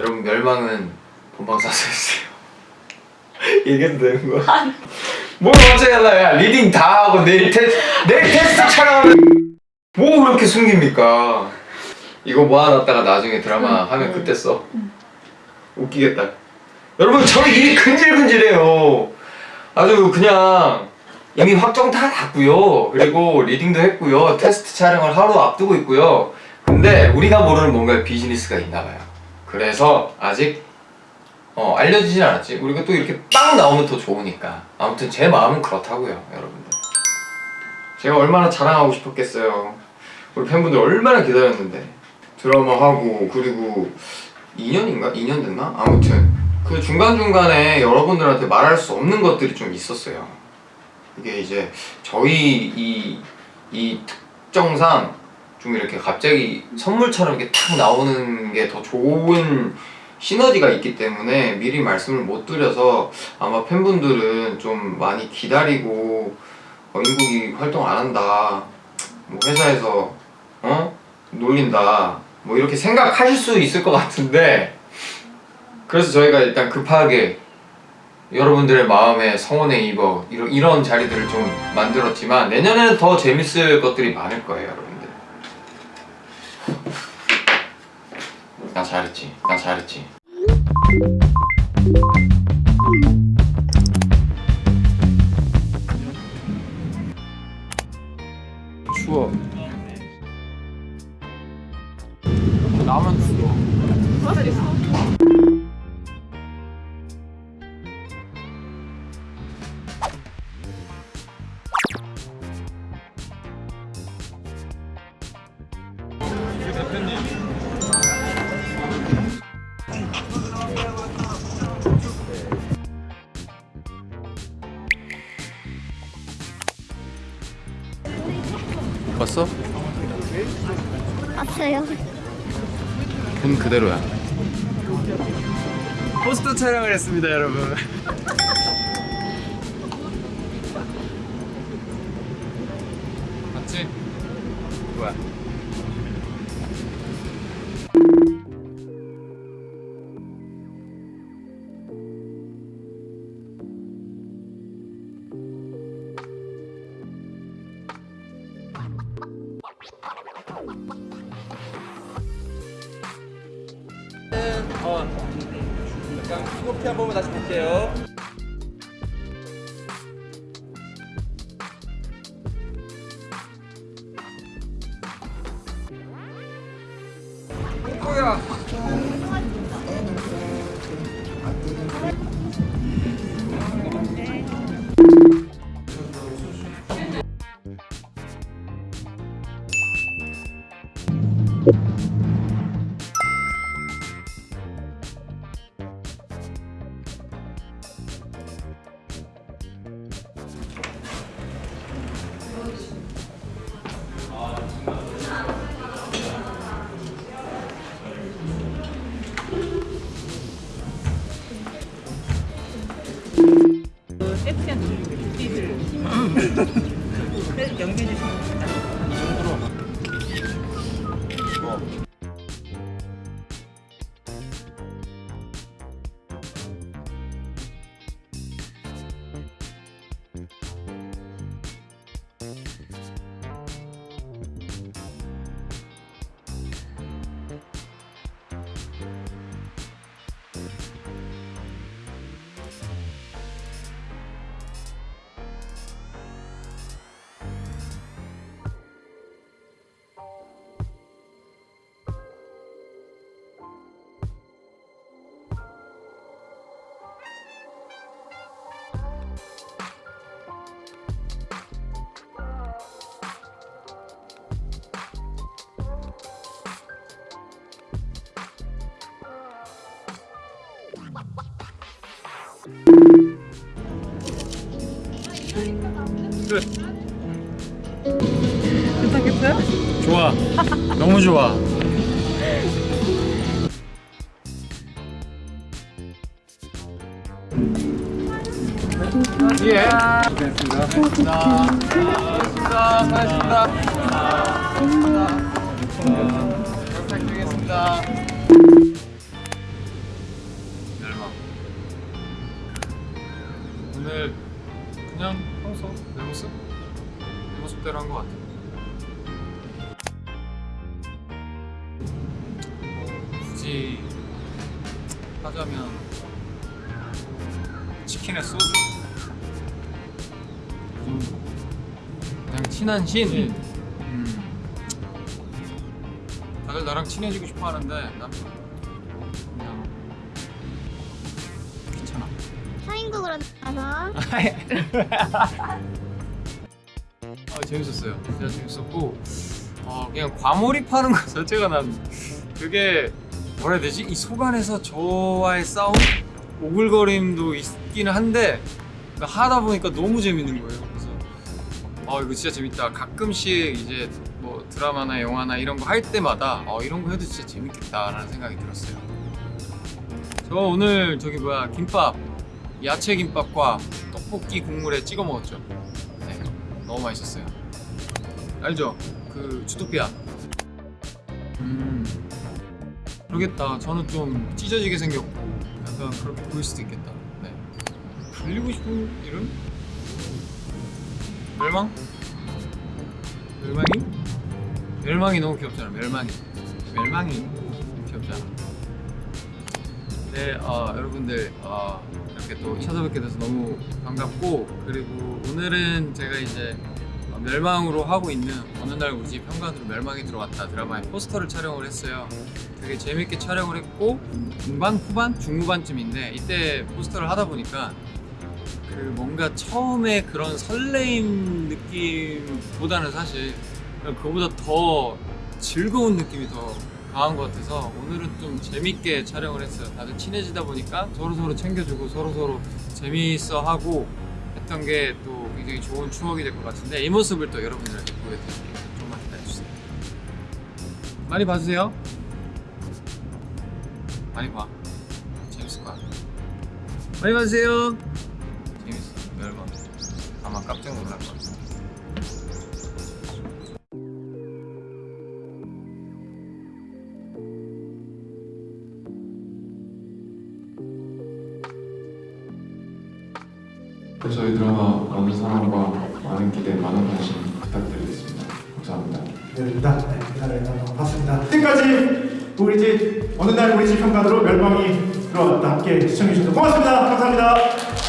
여러분 멸망은 본방 사수였어요. 얘기해도 되는 거야? 뭘 어째 하나야 reading 다 하고 내일 테스트 내일 테스트 촬영하면 뭐 그렇게 숨깁니까? 이거 모아놨다가 나중에 드라마 하면 그때 써. 웃기겠다. 여러분 저는 입이 근질근질해요. 아주 그냥 이미 확정 다 났고요. 그리고 reading도 했고요. 테스트 촬영을 하루 앞두고 있고요. 근데 우리가 모르는 뭔가 비즈니스가 있나봐요 그래서 아직 어, 알려지진 않았지. 우리가 또 이렇게 빵 나오면 더 좋으니까. 아무튼 제 마음은 그렇다고요 여러분들. 제가 얼마나 자랑하고 싶었겠어요. 우리 팬분들 얼마나 기다렸는데. 드라마 하고 그리고 2년인가? 2년 됐나? 아무튼. 그 중간중간에 여러분들한테 말할 수 없는 것들이 좀 있었어요. 이게 이제 저희 이, 이 특정상 좀 이렇게 갑자기 선물처럼 이렇게 탁 나오는 게 더 좋은 시너지가 있기 때문에 미리 말씀을 못 드려서 아마 팬분들은 좀 많이 기다리고 어, 인국이 활동 안 한다. 뭐 회사에서 어? 놀린다. 뭐 이렇게 생각하실 수 있을 것 같은데 그래서 저희가 일단 급하게 여러분들의 마음에 성원에 입어 이런, 이런 자리들을 좀 만들었지만 내년에는 더 재밌을 것들이 많을 거예요 여러분들 나 잘했지. 나 잘했지. 추워. 나만 추워 왔어요. 본 그대로야 포스터 촬영을 했습니다 여러분 어, 약간 피고피 한 번만 다시 볼게요 괜찮겠어요? 좋아. 너무 좋아. 예. 됐습니다. 고맙습니다. 고맙습니다. 고맙습니다. 부탁드리겠습니다 모습 내 모습대로 한 것 같아. 뭐 굳이 하자면 치킨에 소주 그. 그냥 친한 신. 음. 다들 나랑 친해지고 싶어 하는데 난 그냥 귀찮아. 사인국으로 나서 아 재밌었어요. 진짜 재밌었고 어, 그냥 과몰입하는 것 자체가 난 그게 뭐라 해야 되지? 이 속안에서 저와의 싸움? 오글거림도 있기는 한데 하다 보니까 너무 재밌는 거예요. 그래서 어 이거 진짜 재밌다. 가끔씩 이제 뭐 드라마나 영화나 이런 거 할 때마다 어 이런 거 해도 진짜 재밌겠다라는 생각이 들었어요. 저 오늘 저기 뭐야 김밥 야채 김밥과 떡볶이 국물에 찍어 먹었죠. 네, 너무 맛있었어요. 알죠? 그 주토피아. 음, 그러겠다. 저는 좀 찢어지게 생겼고 약간 그렇게 보일 수도 있겠다. 네. 불리고 싶은 이름? 멸망? 멸망이? 멸망이 너무 귀엽잖아. 멸망이. 멸망이 귀엽잖아. 네, 어, 여러분들 어, 이렇게 또 찾아뵙게 돼서 너무 반갑고 그리고 오늘은 제가 이제 어, 멸망으로 하고 있는 어느 날 우지 평관으로 멸망이 들어왔다 드라마의 포스터를 촬영을 했어요. 되게 재밌게 촬영을 했고 중반 후반 중후반쯤인데 이때 포스터를 하다 보니까 그 뭔가 처음에 그런 설레임 느낌보다는 사실 그거보다 더 즐거운 느낌이 더 강한 것 같아서 오늘은 좀 재밌게 촬영을 했어요. 다들 친해지다 보니까 서로 서로 챙겨주고 서로 서로 재미있어 하고 했던 게 또 굉장히 좋은 추억이 될 것 같은데 이 모습을 또 여러분들한테 보여드릴게요. 좀만 기다려주세요. 많이 봐주세요. 많이 봐. 재밌을 거야. 많이 봐주세요. 재밌어. 여러분 아마 깜짝 놀랄 것같 저희 드라마 많은 사랑과 많은 기대, 많은 관심 부탁드리겠습니다. 감사합니다. 기다립니다. 네, 기다려요. 봤습니다. 지금까지 우리 집 어느 날 우리 집 현관으로 멸망이 들어왔다. 함께 시청해 주셔서 고맙습니다. 감사합니다.